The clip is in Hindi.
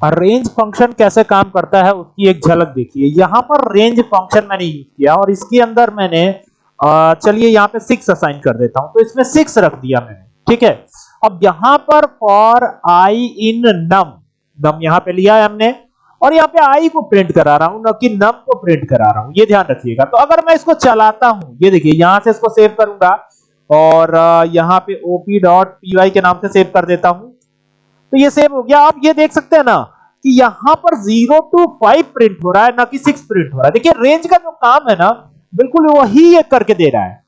रेंज फ़ंक्शन कैसे काम करता है उसकी एक झलक देखिए। यहाँ पर रेंज फ़ंक्शन मैंने यूज़ किया और इसके अंदर मैंने चलिए यहाँ पे सिक्स असाइन कर देता हूँ। तो इसमें सिक्स रख दिया मैंने, ठीक है? अब यहाँ पर फॉर आई इन नम नम यहाँ पे लिया है हमने और यहाँ पे आई को प्रिंट करा रहा हूँ, ना कि नम को प्रिंट करा रहा हूँ। ये ध्यान रखिएगा। तो अगर मैं इसको चलाता हूँ, ये देखिए, यहाँ से इसको सेव करूँगा और यहाँ पे op.py के नाम से सेव कर देता हूँ। तो ये सेव हो गया। आप ये देख सकते हैं ना कि यहाँ पर ज़ीरो टू फाइव प्रिंट हो रहा है, ना कि सिक्स प्रिंट हो रहा है। देखिए रेंज का जो काम है ना, बिल्कुल वही ये करके दे रहा है।